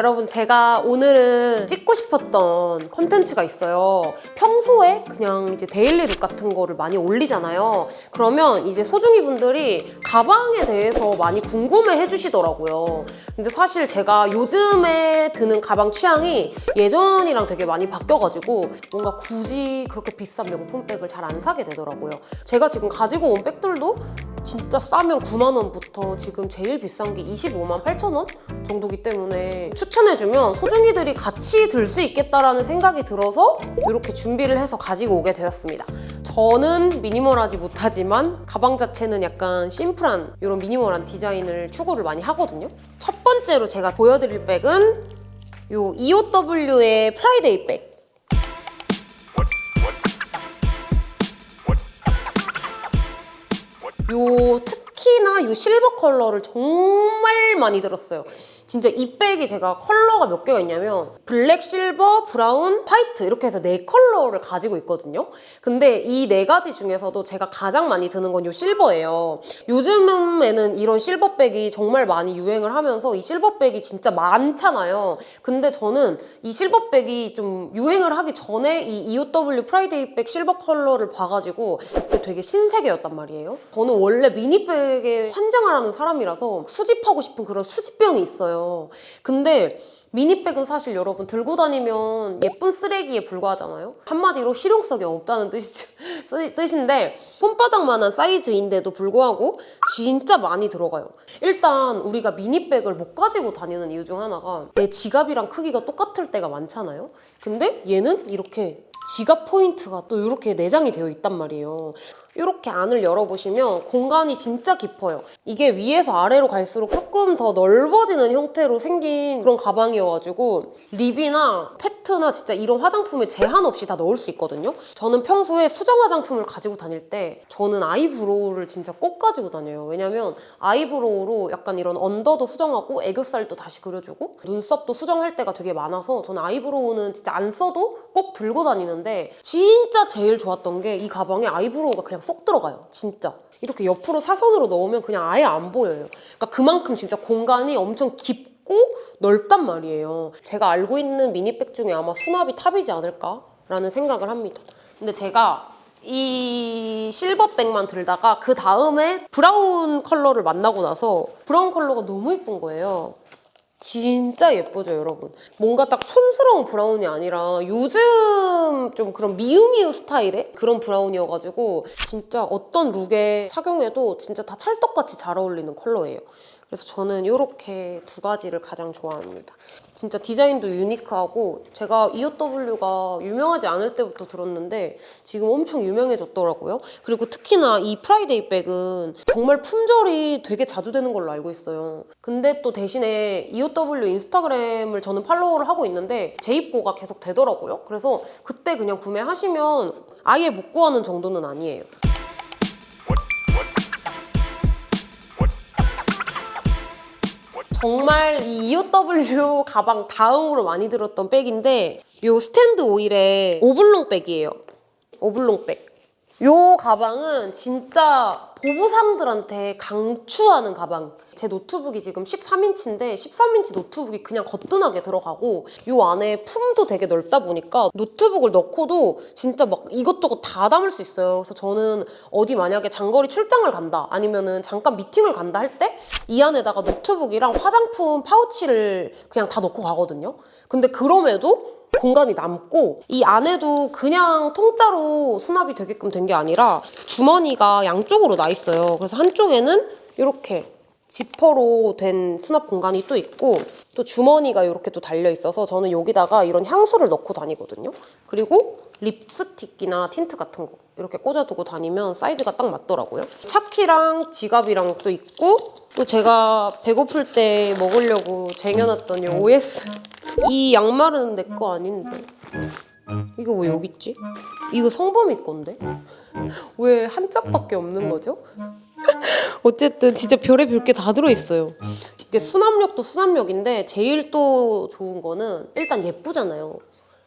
여러분 제가 오늘은 찍고 싶었던 컨텐츠가 있어요. 평소에 그냥 이제 daily look 같은 거를 많이 올리잖아요. 그러면 이제 소중이 분들이 가방에 대해서 많이 궁금해 해주시더라고요. 근데 사실 제가 요즘에 드는 가방 취향이 예전이랑 되게 많이 바뀌어가지고 뭔가 굳이 그렇게 비싼 명품백을 잘 안 사게 되더라고요. 제가 지금 가지고 온 백들도 진짜 싸면 9만 원부터 지금 제일 비싼 게 25만 8천 원 정도기 때문에 추천 해주면 소중이들이 같이 들 수 있겠다라는 생각이 들어서 이렇게 준비를 해서 가지고 오게 되었습니다. 저는 미니멀하지 못하지만 가방 자체는 약간 심플한 이런 미니멀한 디자인을 추구를 많이 하거든요. 첫 번째로 제가 보여드릴 백은 요 EOW의 Friday Bag. 요 특히나 요 실버 컬러를 정말 많이 들었어요. 진짜 이 백이 제가 컬러가 몇 개가 있냐면 블랙, 실버, 브라운, 화이트 이렇게 해서 네 컬러를 가지고 있거든요. 근데 이 네 가지 중에서도 제가 가장 많이 드는 건요 실버예요. 요즘에는 이런 실버백이 정말 많이 유행을 하면서 이 실버백이 진짜 많잖아요. 근데 저는 이 실버백이 좀 유행을 하기 전에 이 EOW Friday Bag 실버 컬러를 봐가지고 그때 되게 신세계였단 말이에요. 저는 원래 미니백에 환장을 하는 사람이라서 수집하고 싶은 그런 수집병이 있어요. 근데 미니백은 사실 여러분 들고 다니면 예쁜 쓰레기에 불과하잖아요. 한마디로 실용성이 없다는 뜻이, 뜻인데 손바닥만한 사이즈인데도 불구하고 진짜 많이 들어가요. 일단 우리가 미니백을 못 가지고 다니는 이유 중 하나가 내 지갑이랑 크기가 똑같을 때가 많잖아요. 근데 얘는 이렇게 지갑 포인트가 또 이렇게 내장이 되어 있단 말이에요. 이렇게 안을 열어보시면 공간이 진짜 깊어요. 이게 위에서 아래로 갈수록 조금 더 넓어지는 형태로 생긴 그런 가방이어가지고 립이나 팩트나 진짜 이런 화장품에 제한 없이 다 넣을 수 있거든요. 저는 평소에 수정 화장품을 가지고 다닐 때 저는 아이브로우를 진짜 꼭 가지고 다녀요. 왜냐면 아이브로우로 약간 이런 언더도 수정하고 애교살도 다시 그려주고 눈썹도 수정할 때가 되게 많아서 저는 아이브로우는 진짜 안 써도 꼭 들고 다니는데 진짜 제일 좋았던 게 이 가방에 아이브로우가 그냥 쏙 들어가요. 진짜. 이렇게 옆으로 사선으로 넣으면 그냥 아예 안 보여요. 그러니까 그만큼 진짜 공간이 엄청 깊고 넓단 말이에요. 제가 알고 있는 미니백 중에 아마 수납이 탑이지 않을까 라는 생각을 합니다. 근데 제가 이 실버백만 들다가 그 다음에 브라운 컬러를 만나고 나서 브라운 컬러가 너무 예쁜 거예요. 진짜 예쁘죠, 여러분? 뭔가 딱 촌스러운 브라운이 아니라 요즘 좀 그런 미우미우 스타일의 그런 브라운이어가지고 진짜 어떤 룩에 착용해도 진짜 다 찰떡같이 잘 어울리는 컬러예요. 그래서 저는 이렇게 두 가지를 가장 좋아합니다. 진짜 디자인도 유니크하고 제가 EOW가 유명하지 않을 때부터 들었는데 지금 엄청 유명해졌더라고요. 그리고 특히나 이 프라이데이 백은 정말 품절이 되게 자주 되는 걸로 알고 있어요. 근데 또 대신에 EOW 인스타그램을 저는 팔로우를 하고 있는데 재입고가 계속 되더라고요. 그래서 그때 그냥 구매하시면 아예 못 구하는 정도는 아니에요. 정말 이 EOW 가방 다음으로 많이 들었던 백인데 요 스탠드 오일의 오블롱 백이에요. 오블롱 백. 요 가방은 진짜 보부상들한테 강추하는 가방. 제 노트북이 지금 13인치인데 13인치 노트북이 그냥 거뜬하게 들어가고 요 안에 품도 되게 넓다 보니까 노트북을 넣고도 진짜 막 이것저것 다 담을 수 있어요. 그래서 저는 어디 만약에 장거리 출장을 간다 아니면은 잠깐 미팅을 간다 할 때 이 안에다가 노트북이랑 화장품 파우치를 그냥 다 넣고 가거든요. 근데 그럼에도 공간이 남고 이 안에도 그냥 통짜로 수납이 되게끔 된 게 아니라 주머니가 양쪽으로 나 있어요. 그래서 한쪽에는 이렇게 지퍼로 된 수납 공간이 또 있고 또 주머니가 이렇게 또 달려 있어서 저는 여기다가 이런 향수를 넣고 다니거든요. 그리고 립스틱이나 틴트 같은 거 이렇게 꽂아두고 다니면 사이즈가 딱 맞더라고요. 차키랑 지갑이랑 또 있고 또 제가 배고플 때 먹으려고 쟁여놨던 이 OS 이 양말은 내 거 아닌데 이거 왜 여기 있지? 이거 성범이 건데? 왜 한 짝밖에 없는 거죠? 어쨌든 진짜 별의 별 게 다 들어있어요. 이게 수납력도 수납력인데 제일 또 좋은 거는 일단 예쁘잖아요.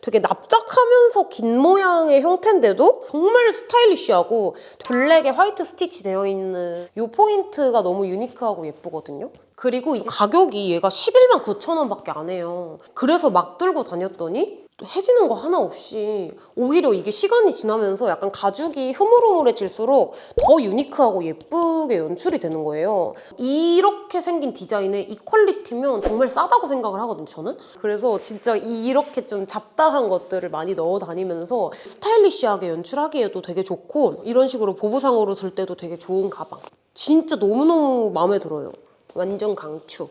되게 납작하면서 긴 모양의 형태인데도 정말 스타일리쉬하고 블랙에 화이트 스티치 되어 있는 이 포인트가 너무 유니크하고 예쁘거든요. 그리고 이제 가격이 얘가 11만 9천 원밖에 안 해요. 그래서 막 들고 다녔더니 또 해지는 거 하나 없이 오히려 이게 시간이 지나면서 약간 가죽이 흐물흐물해질수록 더 유니크하고 예쁘게 연출이 되는 거예요. 이렇게 생긴 디자인에 이 퀄리티면 정말 싸다고 생각을 하거든요, 저는. 그래서 진짜 이렇게 좀 잡다한 것들을 많이 넣어 다니면서 스타일리시하게 연출하기에도 되게 좋고 이런 식으로 보부상으로 들 때도 되게 좋은 가방. 진짜 너무너무 마음에 들어요. 완전 강추.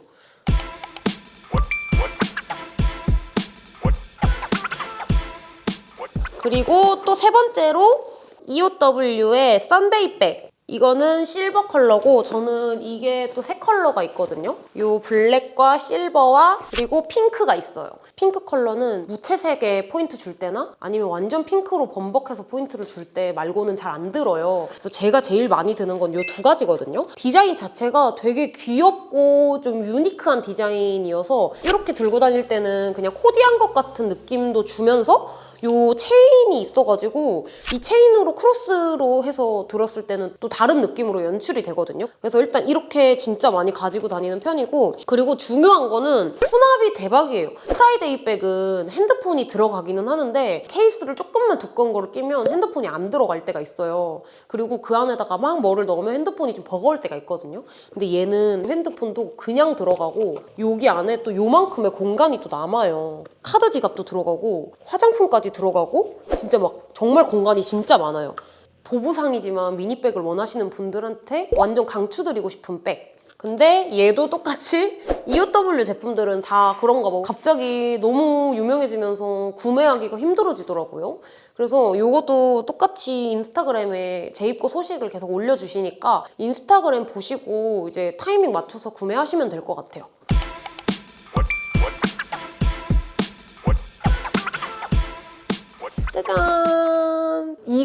그리고 또 세 번째로 EOW의 썬데이 백. 이거는 실버 컬러고 저는 이게 또 세 컬러가 있거든요. 요 블랙과 실버와 그리고 핑크가 있어요. 핑크 컬러는 무채색에 포인트 줄 때나 아니면 완전 핑크로 범벅해서 포인트를 줄 때 말고는 잘 안 들어요. 그래서 제가 제일 많이 드는 건 요 두 가지거든요. 디자인 자체가 되게 귀엽고 좀 유니크한 디자인이어서 이렇게 들고 다닐 때는 그냥 코디한 것 같은 느낌도 주면서 요 체인이 있어가지고 이 체인으로 크로스로 해서 들었을 때는 또 다른 느낌으로 연출이 되거든요. 그래서 일단 이렇게 진짜 많이 가지고 다니는 편이고 그리고 중요한 거는 수납이 대박이에요. 프라이데이 백은 핸드폰이 들어가기는 하는데 케이스를 조금만 두꺼운 거를 끼면 핸드폰이 안 들어갈 때가 있어요. 그리고 그 안에다가 막 뭐를 넣으면 핸드폰이 좀 버거울 때가 있거든요. 근데 얘는 핸드폰도 그냥 들어가고 여기 안에 또 요만큼의 공간이 또 남아요. 카드 지갑도 들어가고 화장품까지 들어가고 진짜 막 정말 공간이 진짜 많아요. 보부상이지만 미니백을 원하시는 분들한테 완전 강추드리고 싶은 백. 근데 얘도 똑같이 EOW 제품들은 다 그런가 봐. 갑자기 너무 유명해지면서 구매하기가 힘들어지더라고요. 그래서 이것도 똑같이 인스타그램에 재입고 소식을 계속 올려주시니까 인스타그램 보시고 이제 타이밍 맞춰서 구매하시면 될 것 같아요.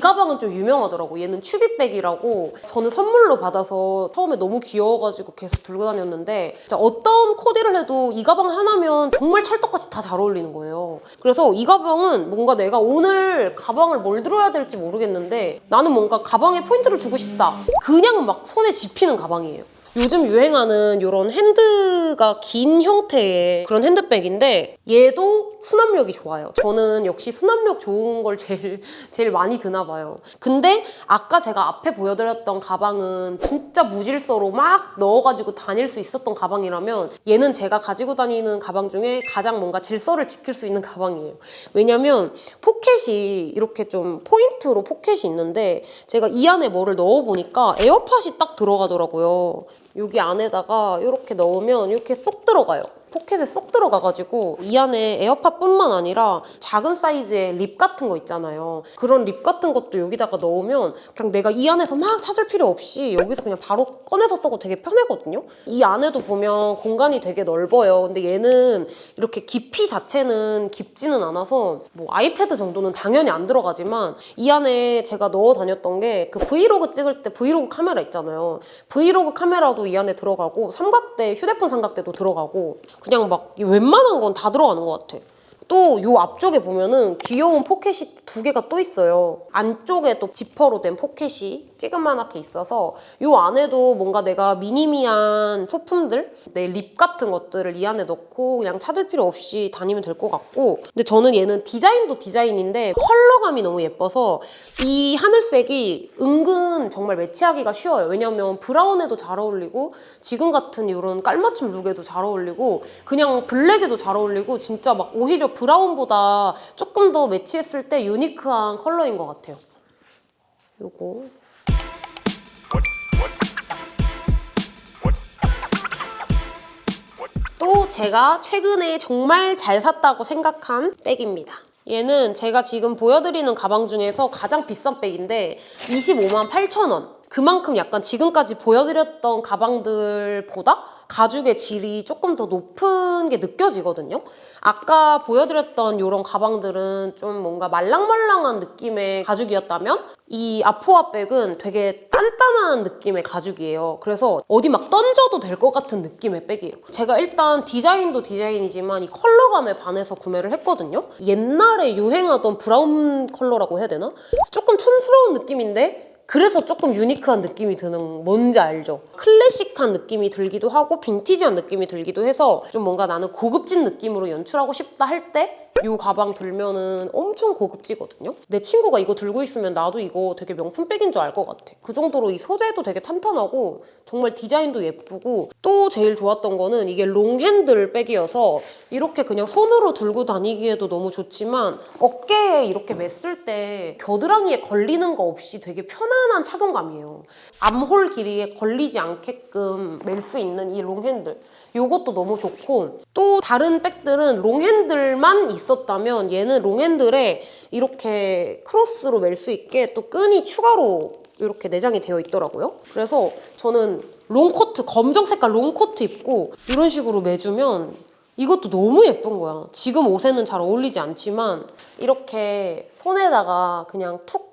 이 가방은 좀 유명하더라고. 얘는 츄비백이라고 저는 선물로 받아서 처음에 너무 귀여워가지고 계속 들고 다녔는데 진짜 어떤 코디를 해도 이 가방 하나면 정말 찰떡같이 다 잘 어울리는 거예요. 그래서 이 가방은 뭔가 내가 오늘 가방을 뭘 들어야 될지 모르겠는데 나는 뭔가 가방에 포인트를 주고 싶다. 그냥 막 손에 집히는 가방이에요. 요즘 유행하는 이런 핸드가 긴 형태의 그런 핸드백인데 얘도 수납력이 좋아요. 저는 역시 수납력 좋은 걸 제일 제일 많이 드나 봐요. 근데 아까 제가 앞에 보여드렸던 가방은 진짜 무질서로 막 넣어가지고 다닐 수 있었던 가방이라면 얘는 제가 가지고 다니는 가방 중에 가장 뭔가 질서를 지킬 수 있는 가방이에요. 왜냐면 포켓이 이렇게 좀 포인트로 포켓이 있는데 제가 이 안에 뭐를 넣어보니까 에어팟이 딱 들어가더라고요. 여기 안에다가 이렇게 넣으면 이렇게 쏙 들어가요. 포켓에 쏙 들어가가지고 이 안에 에어팟뿐만 아니라 작은 사이즈의 립 같은 거 있잖아요. 그런 립 같은 것도 여기다가 넣으면 그냥 내가 이 안에서 막 찾을 필요 없이 여기서 그냥 바로 꺼내서 써도 되게 편하거든요. 이 안에도 보면 공간이 되게 넓어요. 근데 얘는 이렇게 깊이 자체는 깊지는 않아서 뭐 아이패드 정도는 당연히 안 들어가지만 이 안에 제가 넣어 다녔던 게 그 브이로그 찍을 때 브이로그 카메라 있잖아요. 브이로그 카메라도 이 안에 들어가고 삼각대, 휴대폰 삼각대도 들어가고 그냥 막 웬만한 건 다 들어가는 것 같아. 또 요 앞쪽에 보면은 귀여운 포켓이 두 개가 또 있어요. 안쪽에 또 지퍼로 된 포켓이 찌그만하게 있어서 요 안에도 뭔가 내가 미니미한 소품들, 내 립 같은 것들을 이 안에 넣고 그냥 찾을 필요 없이 다니면 될 것 같고 근데 저는 얘는 디자인도 디자인인데 컬러감이 너무 예뻐서 이 하늘색이 은근 정말 매치하기가 쉬워요. 왜냐면 브라운에도 잘 어울리고 지금 같은 이런 깔맞춤 룩에도 잘 어울리고 그냥 블랙에도 잘 어울리고 진짜 막 오히려 브라운보다 조금 더 매치했을 때 유니크한 컬러인 것 같아요. 요거 또 제가 최근에 정말 잘 샀다고 생각한 백입니다. 얘는 제가 지금 보여드리는 가방 중에서 가장 비싼 백인데 25만 8천 원. 그만큼 약간 지금까지 보여드렸던 가방들보다 가죽의 질이 조금 더 높은 게 느껴지거든요. 아까 보여드렸던 이런 가방들은 좀 뭔가 말랑말랑한 느낌의 가죽이었다면 이 아포아 백은 되게 단단한 느낌의 가죽이에요. 그래서 어디 막 던져도 될 것 같은 느낌의 백이에요. 제가 일단 디자인도 디자인이지만 이 컬러감에 반해서 구매를 했거든요. 옛날에 유행하던 brown 컬러라고 해야 되나? 조금 촌스러운 느낌인데 그래서 조금 유니크한 느낌이 드는 뭔지 알죠? 클래식한 느낌이 들기도 하고 빈티지한 느낌이 들기도 해서 좀 뭔가 나는 고급진 느낌으로 연출하고 싶다 할 때 이 가방 들면은 엄청 고급지거든요. 내 친구가 이거 들고 있으면 나도 이거 되게 명품 백인 줄 알 것 같아. 그 정도로 이 소재도 되게 탄탄하고 정말 디자인도 예쁘고 또 제일 좋았던 거는 이게 롱핸들 백이어서 이렇게 그냥 손으로 들고 다니기에도 너무 좋지만 어깨에 이렇게 맸을 때 겨드랑이에 걸리는 거 없이 되게 편 안한 착용감이에요. 암홀 길이에 걸리지 않게끔 멜 수 있는 이 long handle. 요것도 너무 좋고 또 다른 백들은 long handle만 있었다면 얘는 long handle에 이렇게 크로스로 멜 수 있게 또 끈이 추가로 이렇게 내장이 되어 있더라고요. 그래서 저는 롱코트, 검정 색깔 롱코트 입고 이런 식으로 매주면 이것도 너무 예쁜 거야. 지금 옷에는 잘 어울리지 않지만 이렇게 손에다가 그냥 툭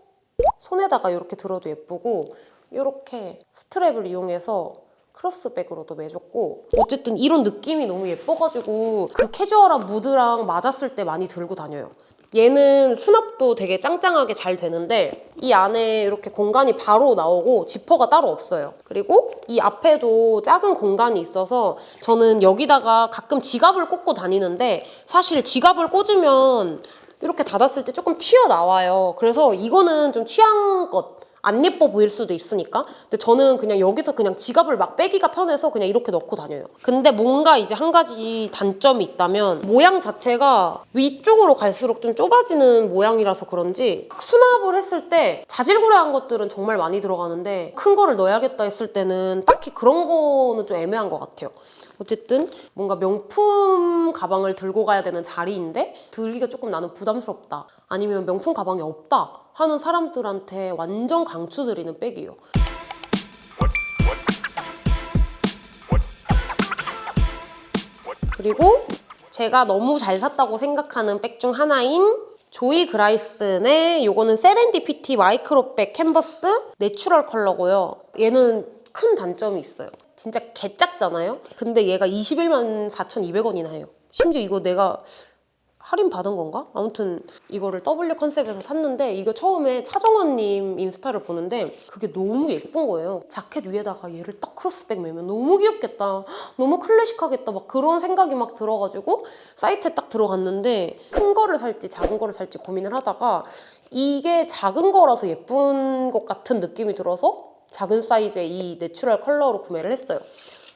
손에다가 이렇게 들어도 예쁘고 이렇게 스트랩을 이용해서 크로스백으로도 매줬고 어쨌든 이런 느낌이 너무 예뻐가지고 그 캐주얼한 무드랑 맞았을 때 많이 들고 다녀요. 얘는 수납도 되게 짱짱하게 잘 되는데 이 안에 이렇게 공간이 바로 나오고 지퍼가 따로 없어요. 그리고 이 앞에도 작은 공간이 있어서 저는 여기다가 가끔 지갑을 꽂고 다니는데 사실 지갑을 꽂으면 이렇게 닫았을 때 조금 튀어나와요. 그래서 이거는 좀 취향껏 안 예뻐 보일 수도 있으니까. 근데 저는 그냥 여기서 그냥 지갑을 막 빼기가 편해서 그냥 이렇게 넣고 다녀요. 근데 뭔가 이제 한 가지 단점이 있다면 모양 자체가 위쪽으로 갈수록 좀 좁아지는 모양이라서 그런지 수납을 했을 때 자질구레한 것들은 정말 많이 들어가는데 큰 거를 넣어야겠다 했을 때는 딱히 그런 거는 좀 애매한 것 같아요. 어쨌든 뭔가 명품 가방을 들고 가야 되는 자리인데 들기가 조금 나는 부담스럽다. 아니면 명품 가방이 없다 하는 사람들한테 완전 강추드리는 백이에요. 그리고 제가 너무 잘 샀다고 생각하는 백 중 하나인 조이 그라이슨의 요거는 세렌디피티 micro bag 캔버스 natural 컬러고요. 얘는 큰 단점이 있어요. 진짜 개작잖아요? 근데 얘가 21만 4,200원이나 해요. 심지어 이거 내가 할인 받은 건가? 아무튼 이거를 W 컨셉에서 샀는데 이거 처음에 차정원님 인스타를 보는데 그게 너무 예쁜 거예요. 자켓 위에다가 얘를 딱 cross bag 매면 너무 귀엽겠다. 너무 클래식하겠다. 막 그런 생각이 막 들어가지고 사이트에 딱 들어갔는데 큰 거를 살지 작은 거를 살지 고민을 하다가 이게 작은 거라서 예쁜 것 같은 느낌이 들어서 작은 사이즈의 이 natural 컬러로 구매를 했어요.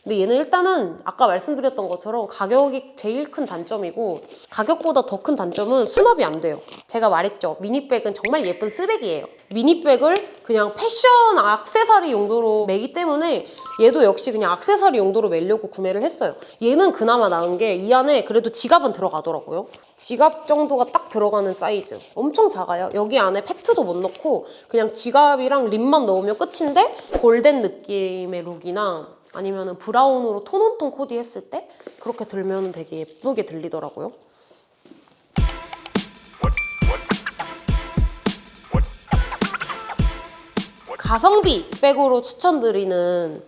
근데 얘는 일단은 아까 말씀드렸던 것처럼 가격이 제일 큰 단점이고 가격보다 더 큰 단점은 수납이 안 돼요. 제가 말했죠. mini bag은 정말 예쁜 쓰레기예요. mini bag을 그냥 패션 악세사리 용도로 매기 때문에 얘도 역시 그냥 악세사리 용도로 매려고 구매를 했어요. 얘는 그나마 나은 게 이 안에 그래도 지갑은 들어가더라고요. 지갑 정도가 딱 들어가는 사이즈. 엄청 작아요. 여기 안에 팩트도 못 넣고 그냥 지갑이랑 lip만 넣으면 끝인데 골덴 느낌의 look이나 아니면 brown으로 tone on tone 코디 했을 때 그렇게 들면 되게 예쁘게 들리더라고요. 가성비 백으로 추천드리는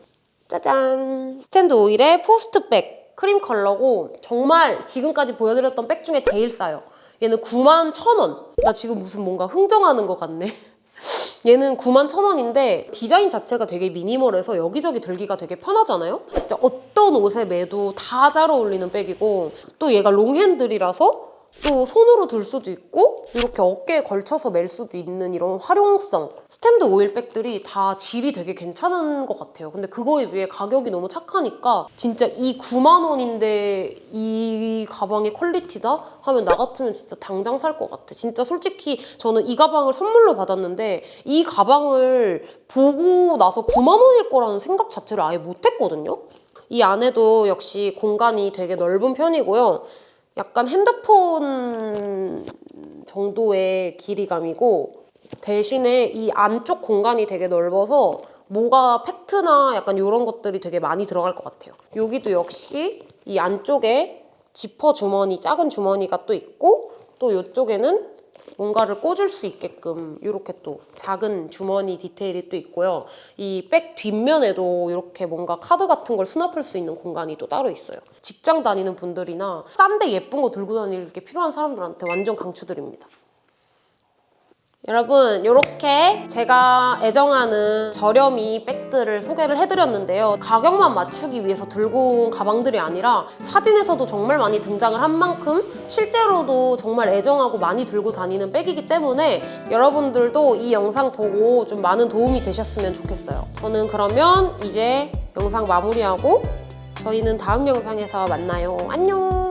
짜잔 스탠드 오일의 post bag 크림 컬러고 정말 지금까지 보여드렸던 백 중에 제일 싸요. 얘는 9만 1,000원. 나 지금 무슨 뭔가 흥정하는 것 같네. 얘는 9만 1,000원인데 디자인 자체가 되게 minimal해서 여기저기 들기가 되게 편하잖아요? 진짜 어떤 옷에 매도 다 잘 어울리는 백이고 또 얘가 long handle이라서 또 손으로 들 수도 있고 이렇게 어깨에 걸쳐서 멜 수도 있는 이런 활용성 스탠드 오일 백들이 다 질이 되게 괜찮은 것 같아요. 근데 그거에 비해 가격이 너무 착하니까 진짜 이 9만 원인데 이 가방의 quality다? 하면 나 같으면 진짜 당장 살 것 같아. 진짜 솔직히 저는 이 가방을 선물로 받았는데 이 가방을 보고 나서 9만 원일 거라는 생각 자체를 아예 못했거든요. 이 안에도 역시 공간이 되게 넓은 편이고요 약간 핸드폰 정도의 길이감이고 대신에 이 안쪽 공간이 되게 넓어서 뭐가 팩트나 약간 이런 것들이 되게 많이 들어갈 것 같아요. 여기도 역시 이 안쪽에 지퍼 주머니, 작은 주머니가 또 있고 또 이쪽에는 뭔가를 꽂을 수 있게끔 이렇게 또 작은 주머니 디테일이 또 있고요. 이 백 뒷면에도 이렇게 뭔가 카드 같은 걸 수납할 수 있는 공간이 또 따로 있어요. 직장 다니는 분들이나 싼 데 예쁜 거 들고 다닐 게 필요한 사람들한테 완전 강추드립니다. 여러분 이렇게 제가 애정하는 저렴이 백들을 소개를 해드렸는데요. 가격만 맞추기 위해서 들고 온 가방들이 아니라 사진에서도 정말 많이 등장을 한 만큼 실제로도 정말 애정하고 많이 들고 다니는 백이기 때문에 여러분들도 이 영상 보고 좀 많은 도움이 되셨으면 좋겠어요. 저는 그러면 이제 영상 마무리하고 저희는 다음 영상에서 만나요. 안녕!